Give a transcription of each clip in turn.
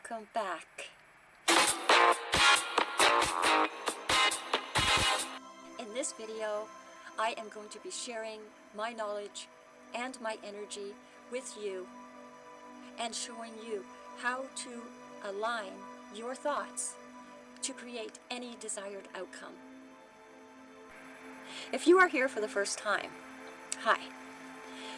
welcome back. In this video, I am going to be sharing my knowledge and my energy with you and showing you how to align your thoughts to create any desired outcome. If you are here for the first time, hi.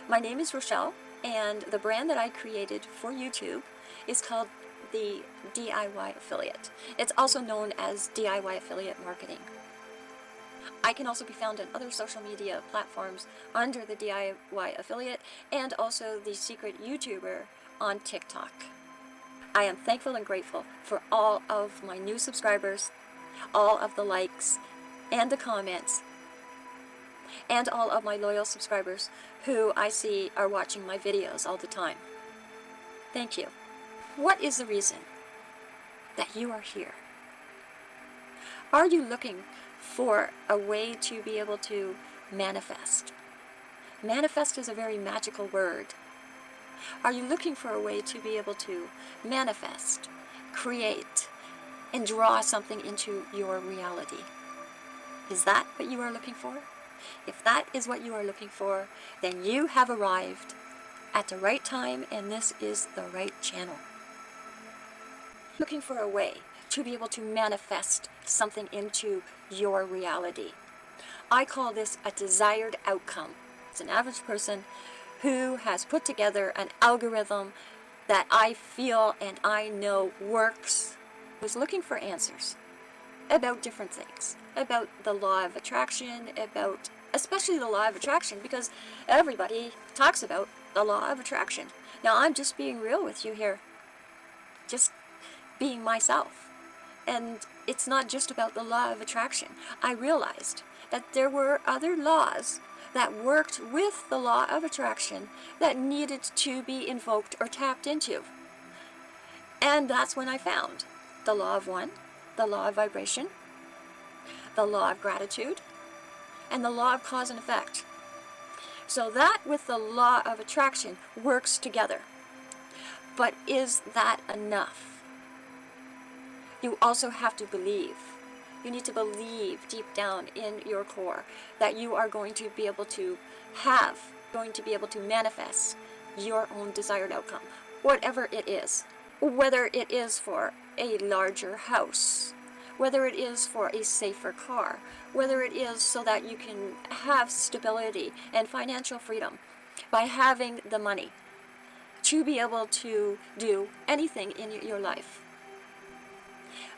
My name is Rochelle and the brand that I created for YouTube is called the DIY Affiliate. It's also known as DIY Affiliate Marketing. I can also be found on other social media platforms under the DIY Affiliate and also the Secret YouTuber on TikTok. I am thankful and grateful for all of my new subscribers, all of the likes and the comments, and all of my loyal subscribers who I see are watching my videos all the time. Thank you. What is the reason that you are here? Are you looking for a way to be able to manifest? Manifest is a very magical word. Are you looking for a way to be able to manifest, create, and draw something into your reality? Is that what you are looking for? If that is what you are looking for, then you have arrived at the right time and this is the right channel. Looking for a way to be able to manifest something into your reality. I call this a desired outcome. It's an average person who has put together an algorithm that I feel and I know works, who's looking for answers about different things, about the law of attraction, about especially the law of attraction, because everybody talks about the law of attraction. Now I'm just being real with you here, just being myself. And it's not just about the law of attraction. I realized that there were other laws that worked with the law of attraction that needed to be invoked or tapped into. And that's when I found the law of one, the law of vibration, the law of gratitude, and the law of cause and effect. So that with the law of attraction works together. But is that enough? You also have to believe. You need to believe deep down in your core that you are going to be able to have, going to be able to manifest your own desired outcome, whatever it is. Whether it is for a larger house, whether it is for a safer car, whether it is so that you can have stability and financial freedom by having the money to be able to do anything in your life.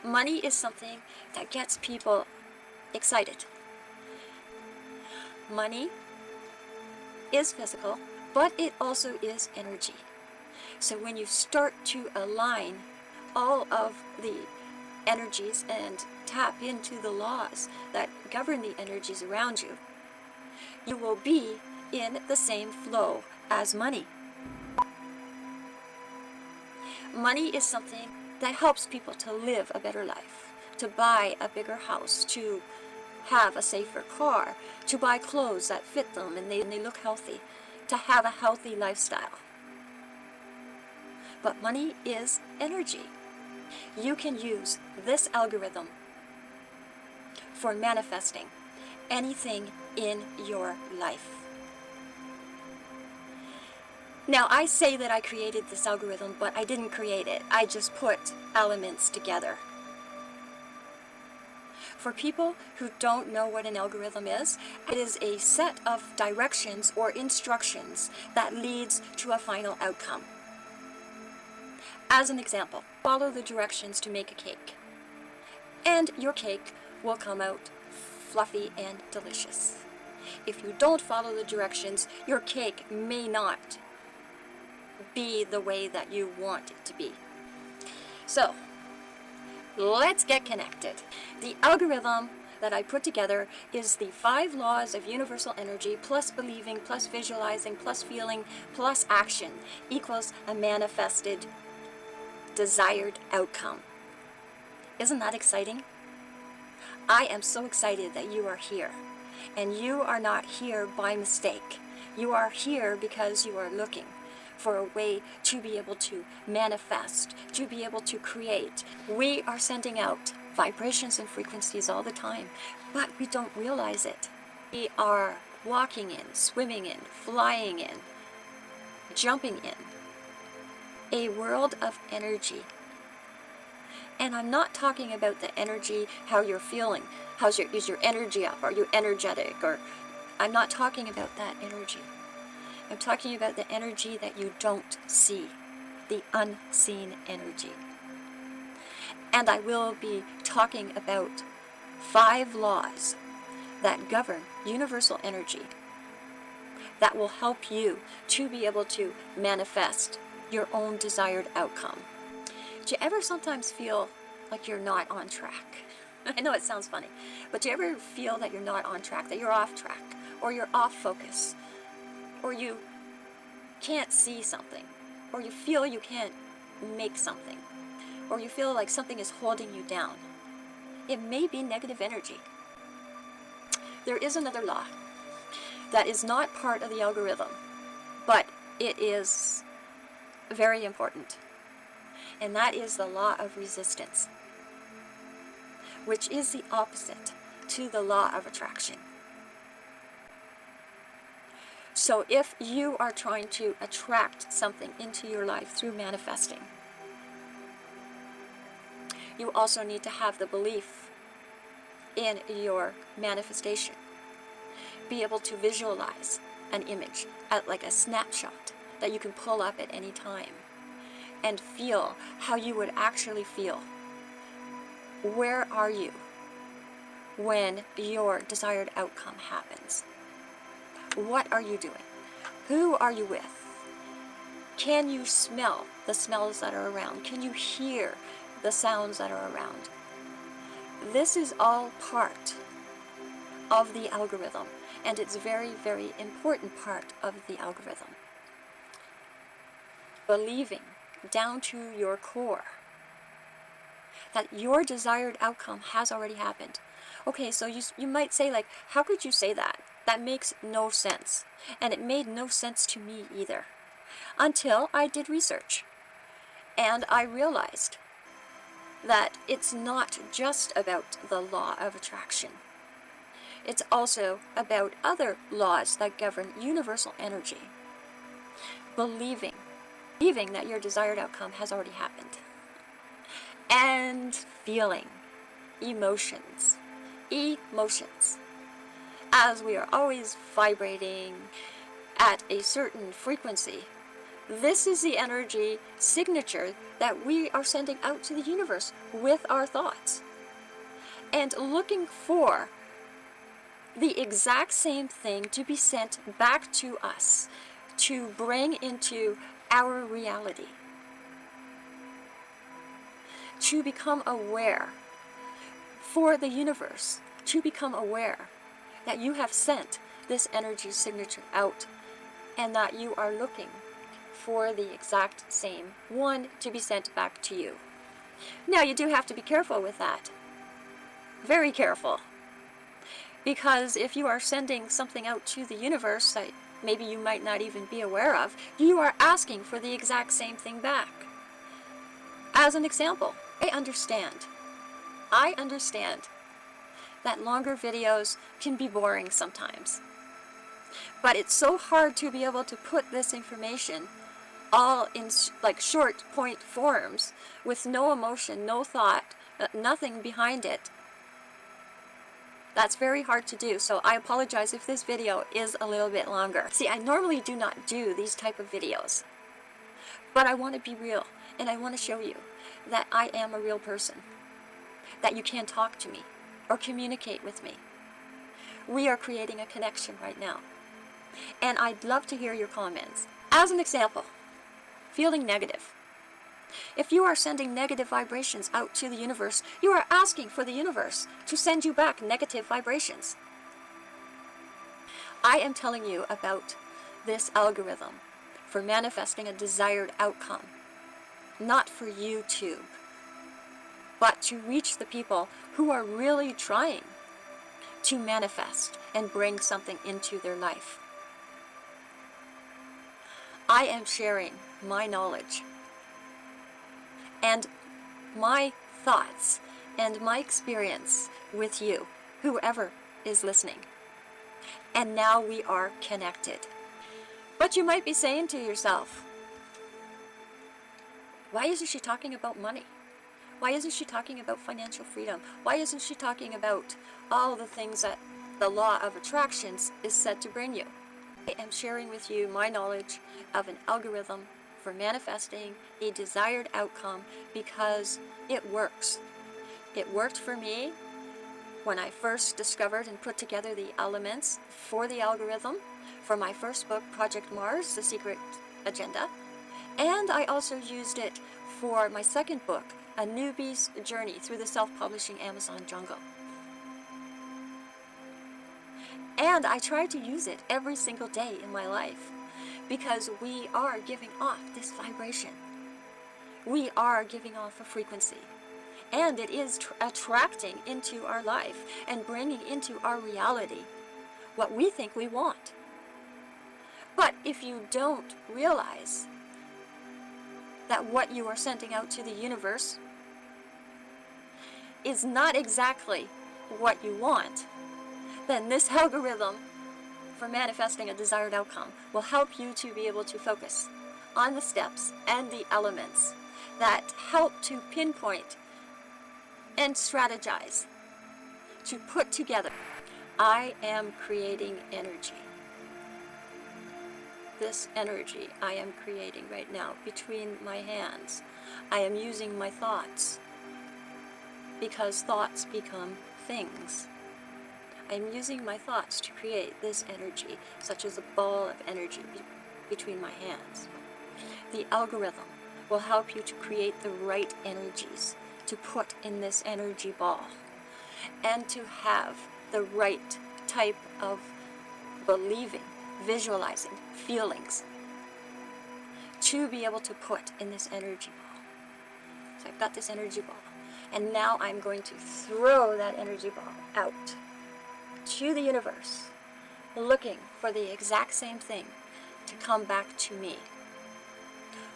Money is something that gets people excited. Money is physical, but it also is energy. So when you start to align all of the energies and tap into the laws that govern the energies around you, you will be in the same flow as money. Money is something that helps people to live a better life, to buy a bigger house, to have a safer car, to buy clothes that fit them and they, and they look healthy, to have a healthy lifestyle. But money is energy. You can use this algorithm for manifesting anything in your life. Now, I say that I created this algorithm, but I didn't create it. I just put elements together. For people who don't know what an algorithm is, it is a set of directions or instructions that leads to a final outcome. As an example, follow the directions to make a cake. And your cake will come out fluffy and delicious. If you don't follow the directions, your cake may not be the way that you want it to be. So, let's get connected. The algorithm that I put together is the five laws of universal energy plus believing plus visualizing plus feeling plus action equals a manifested desired outcome. Isn't that exciting? I am so excited that you are here. And you are not here by mistake. You are here because you are looking for a way to be able to manifest, to be able to create. We are sending out vibrations and frequencies all the time, but we don't realize it. We are walking in, swimming in, flying in, jumping in a world of energy. And I'm not talking about the energy, how you're feeling. How's your, is your energy up? Are you energetic? Or I'm not talking about that energy. I'm talking about the energy that you don't see, the unseen energy. And I will be talking about five laws that govern universal energy that will help you to be able to manifest your own desired outcome. Do you ever sometimes feel like you're not on track? I know it sounds funny, but do you ever feel that you're not on track, that you're off track, or you're off focus, or you can't see something, or you feel you can't make something, or you feel like something is holding you down? It may be negative energy. There is another law that is not part of the algorithm, but it is very important. And that is the law of resistance, which is the opposite to the law of attraction. So if you are trying to attract something into your life through manifesting, you also need to have the belief in your manifestation. Be able to visualize an image, uh, like a snapshot that you can pull up at any time and feel how you would actually feel. Where are you when your desired outcome happens? What are you doing? Who are you with? Can you smell the smells that are around? Can you hear the sounds that are around? This is all part of the algorithm, and it's a very, very important part of the algorithm believing down to your core that your desired outcome has already happened. Okay, so you, you might say like, how could you say that? That makes no sense. And it made no sense to me either. Until I did research. And I realized that it's not just about the law of attraction. It's also about other laws that govern universal energy. Believing believing that your desired outcome has already happened. And feeling emotions, emotions. As we are always vibrating at a certain frequency, this is the energy signature that we are sending out to the universe with our thoughts. And looking for the exact same thing to be sent back to us to bring into our reality. To become aware for the universe, to become aware that you have sent this energy signature out and that you are looking for the exact same one to be sent back to you. Now you do have to be careful with that. Very careful. Because if you are sending something out to the universe that maybe you might not even be aware of, you are asking for the exact same thing back. As an example, I understand. I understand that longer videos can be boring sometimes. But it's so hard to be able to put this information all in like short point forms with no emotion, no thought, uh, nothing behind it that's very hard to do, so I apologize if this video is a little bit longer. See, I normally do not do these type of videos, but I want to be real, and I want to show you that I am a real person, that you can't talk to me or communicate with me. We are creating a connection right now, and I'd love to hear your comments. As an example, feeling negative. If you are sending negative vibrations out to the universe, you are asking for the universe to send you back negative vibrations. I am telling you about this algorithm for manifesting a desired outcome, not for YouTube, but to reach the people who are really trying to manifest and bring something into their life. I am sharing my knowledge and my thoughts and my experience with you, whoever is listening. And now we are connected. But you might be saying to yourself, why isn't she talking about money? Why isn't she talking about financial freedom? Why isn't she talking about all the things that the law of attractions is said to bring you? I am sharing with you my knowledge of an algorithm for manifesting a desired outcome because it works. It worked for me when I first discovered and put together the elements for the algorithm for my first book, Project Mars, The Secret Agenda. And I also used it for my second book, A Newbie's Journey Through the Self-Publishing Amazon Jungle. And I try to use it every single day in my life because we are giving off this vibration. We are giving off a frequency. And it is attracting into our life and bringing into our reality what we think we want. But if you don't realize that what you are sending out to the universe is not exactly what you want, then this algorithm for manifesting a desired outcome will help you to be able to focus on the steps and the elements that help to pinpoint and strategize to put together. I am creating energy. This energy I am creating right now between my hands. I am using my thoughts because thoughts become things. I'm using my thoughts to create this energy, such as a ball of energy be between my hands. The algorithm will help you to create the right energies to put in this energy ball and to have the right type of believing, visualizing, feelings to be able to put in this energy ball. So I've got this energy ball and now I'm going to throw that energy ball out to the universe, looking for the exact same thing to come back to me.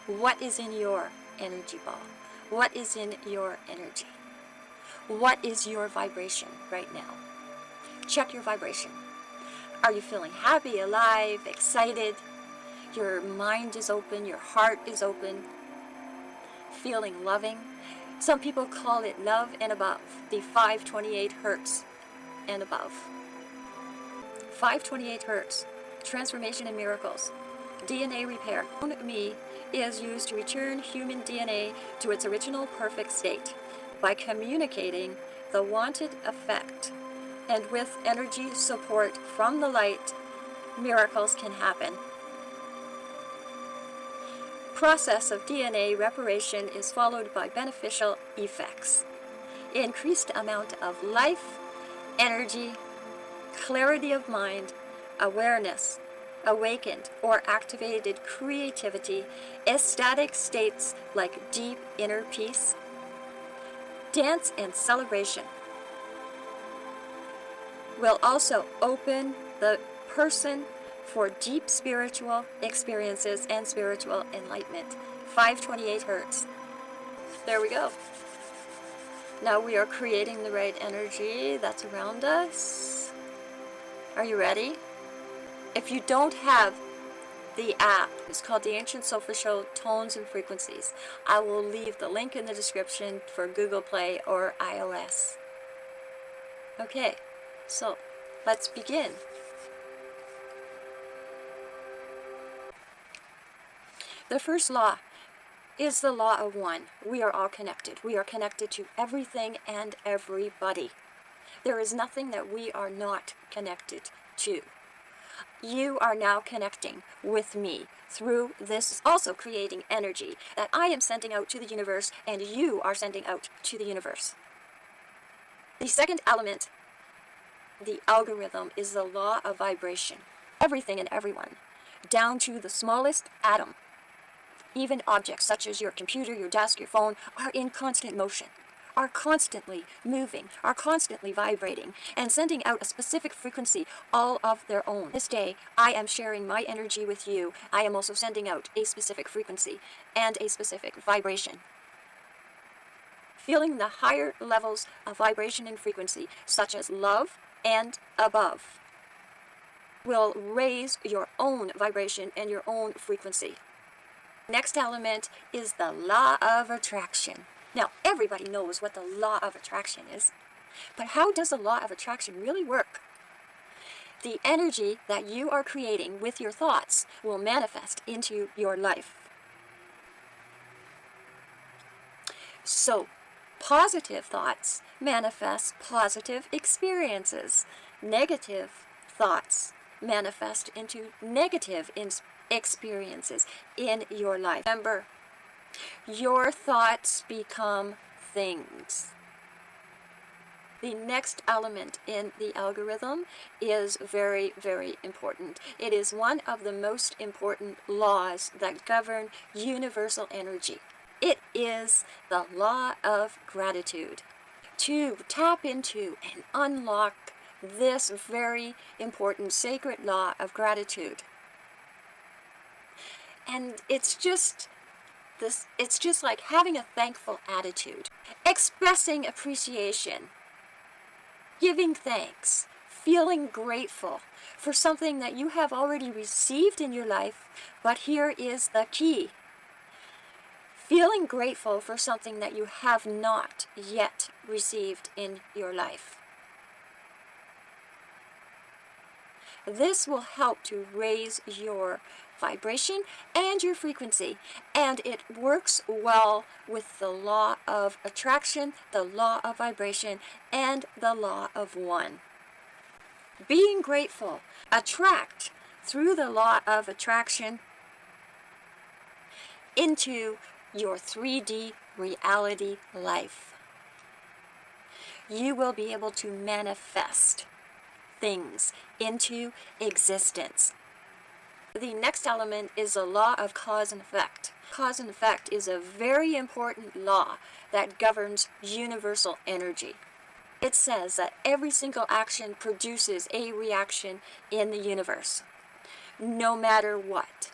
What is in your energy ball? What is in your energy? What is your vibration right now? Check your vibration. Are you feeling happy, alive, excited? Your mind is open, your heart is open, feeling loving. Some people call it love and above, the 528 hertz and above. 528 hertz, transformation and miracles, DNA repair. Me is used to return human DNA to its original perfect state by communicating the wanted effect. And with energy support from the light, miracles can happen. Process of DNA reparation is followed by beneficial effects. Increased amount of life, energy, clarity of mind, awareness, awakened or activated creativity, ecstatic states like deep inner peace, dance and celebration will also open the person for deep spiritual experiences and spiritual enlightenment. 528 hertz. There we go. Now we are creating the right energy that's around us. Are you ready? If you don't have the app, it's called the Ancient Solfeggio Tones and Frequencies. I will leave the link in the description for Google Play or iOS. Okay, so let's begin. The first law is the law of one. We are all connected. We are connected to everything and everybody. There is nothing that we are not connected to. You are now connecting with me through this also creating energy that I am sending out to the universe and you are sending out to the universe. The second element, the algorithm, is the law of vibration. Everything and everyone, down to the smallest atom, even objects such as your computer, your desk, your phone, are in constant motion are constantly moving, are constantly vibrating, and sending out a specific frequency all of their own. This day, I am sharing my energy with you. I am also sending out a specific frequency and a specific vibration. Feeling the higher levels of vibration and frequency, such as love and above, will raise your own vibration and your own frequency. Next element is the law of attraction. Now, everybody knows what the law of attraction is, but how does the law of attraction really work? The energy that you are creating with your thoughts will manifest into your life. So, positive thoughts manifest positive experiences. Negative thoughts manifest into negative experiences in your life. Remember, your thoughts become things. The next element in the algorithm is very, very important. It is one of the most important laws that govern universal energy. It is the law of gratitude. To tap into and unlock this very important sacred law of gratitude. And it's just this it's just like having a thankful attitude, expressing appreciation, giving thanks, feeling grateful for something that you have already received in your life, but here is the key. Feeling grateful for something that you have not yet received in your life. This will help to raise your vibration and your frequency and it works well with the law of attraction, the law of vibration, and the law of one. Being grateful, attract through the law of attraction into your 3D reality life. You will be able to manifest things into existence. The next element is the law of cause and effect. Cause and effect is a very important law that governs universal energy. It says that every single action produces a reaction in the universe, no matter what.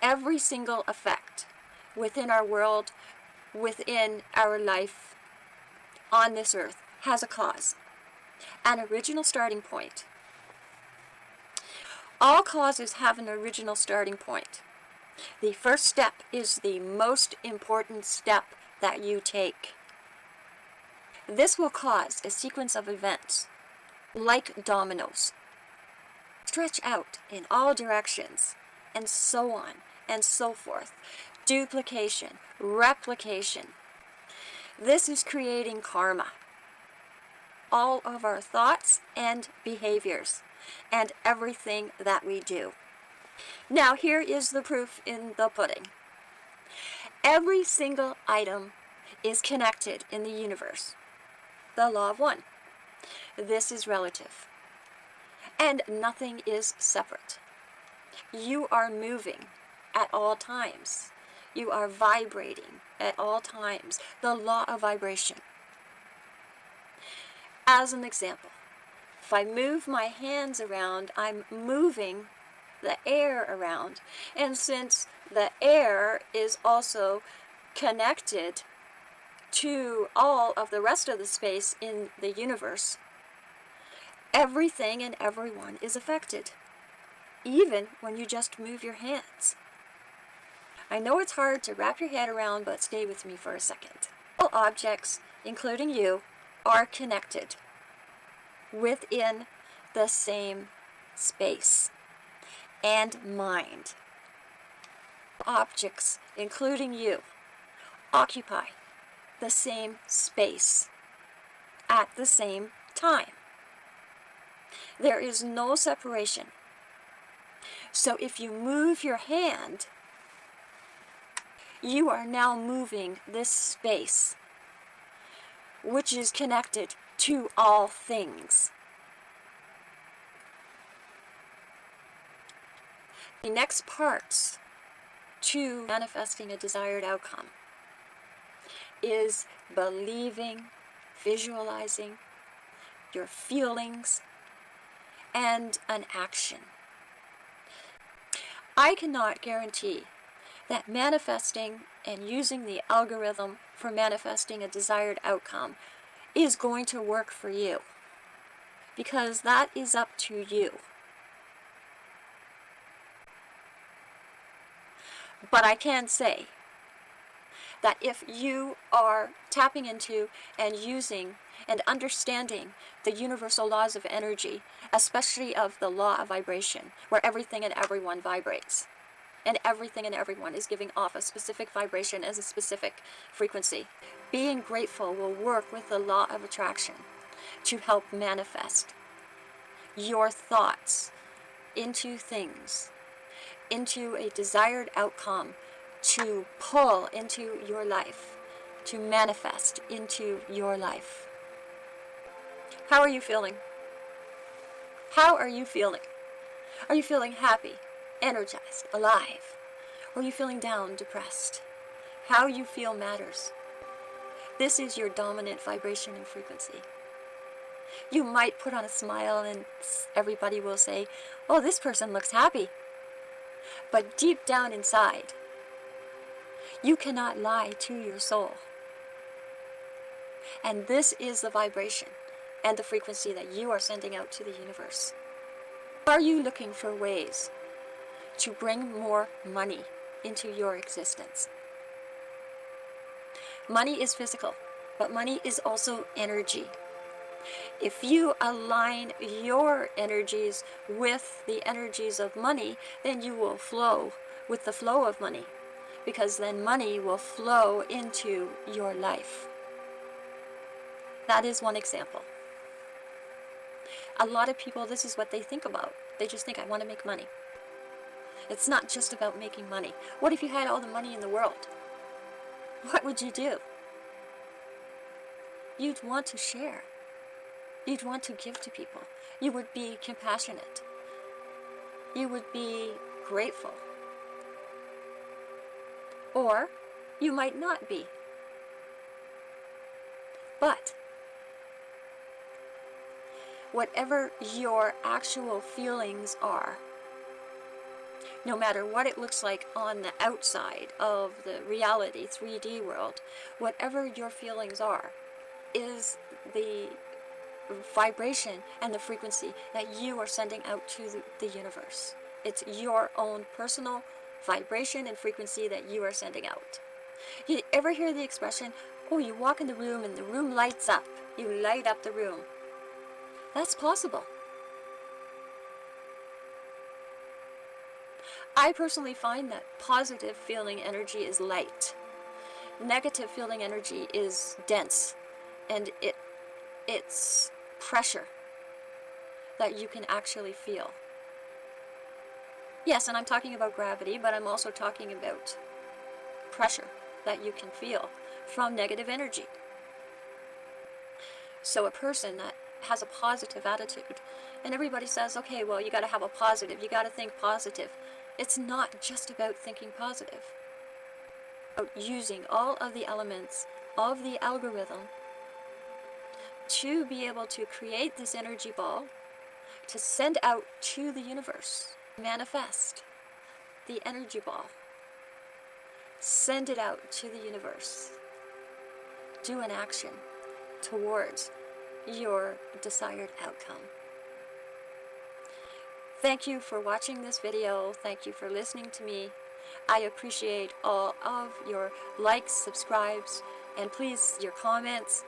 Every single effect within our world, within our life, on this earth, has a cause an original starting point. All causes have an original starting point. The first step is the most important step that you take. This will cause a sequence of events, like dominoes. Stretch out in all directions, and so on, and so forth. Duplication, replication. This is creating karma all of our thoughts and behaviors and everything that we do. Now here is the proof in the pudding. Every single item is connected in the universe. The law of one. This is relative. And nothing is separate. You are moving at all times. You are vibrating at all times. The law of vibration. As an example, if I move my hands around, I'm moving the air around. And since the air is also connected to all of the rest of the space in the universe, everything and everyone is affected, even when you just move your hands. I know it's hard to wrap your head around, but stay with me for a second. All objects, including you, are connected within the same space and mind. Objects, including you, occupy the same space at the same time. There is no separation. So if you move your hand, you are now moving this space which is connected to all things. The next parts to manifesting a desired outcome is believing, visualizing your feelings, and an action. I cannot guarantee that manifesting and using the algorithm for manifesting a desired outcome is going to work for you. Because that is up to you. But I can say that if you are tapping into and using and understanding the universal laws of energy, especially of the law of vibration, where everything and everyone vibrates, and everything and everyone is giving off a specific vibration as a specific frequency. Being grateful will work with the law of attraction to help manifest your thoughts into things, into a desired outcome to pull into your life, to manifest into your life. How are you feeling? How are you feeling? Are you feeling happy, energized, alive? Or are you feeling down, depressed? How you feel matters. This is your dominant vibration and frequency. You might put on a smile and everybody will say, oh, this person looks happy. But deep down inside, you cannot lie to your soul. And this is the vibration and the frequency that you are sending out to the universe. Are you looking for ways to bring more money into your existence? Money is physical, but money is also energy. If you align your energies with the energies of money, then you will flow with the flow of money because then money will flow into your life. That is one example. A lot of people, this is what they think about. They just think, I want to make money. It's not just about making money. What if you had all the money in the world? What would you do? You'd want to share. You'd want to give to people. You would be compassionate. You would be grateful. Or you might not be. But whatever your actual feelings are, no matter what it looks like on the outside of the reality 3D world, whatever your feelings are, is the vibration and the frequency that you are sending out to the, universe. It's your own personal vibration and frequency that you are sending out. You ever hear the expression, oh, you walk in the room and the room lights up. You light up the room. That's possible. I personally find that positive feeling energy is light. Negative feeling energy is dense and it it's pressure that you can actually feel. Yes, and I'm talking about gravity, but I'm also talking about pressure that you can feel from negative energy. So a person that has a positive attitude, and everybody says, okay, well, you got to have a positive, you got to think positive. It's not just about thinking positive. About using all of the elements of the algorithm to be able to create this energy ball to send out to the universe manifest the energy ball. Send it out to the universe. Do an action towards your desired outcome. Thank you for watching this video. Thank you for listening to me. I appreciate all of your likes, subscribes, and please your comments.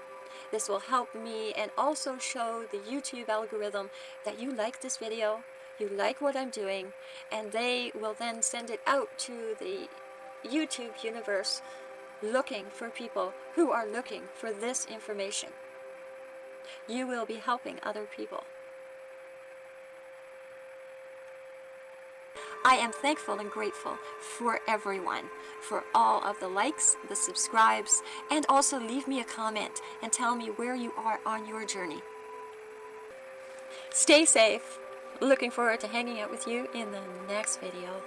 This will help me and also show the YouTube algorithm that you like this video you like what I'm doing, and they will then send it out to the YouTube universe looking for people who are looking for this information. You will be helping other people. I am thankful and grateful for everyone, for all of the likes, the subscribes, and also leave me a comment and tell me where you are on your journey. Stay safe. Looking forward to hanging out with you in the next video.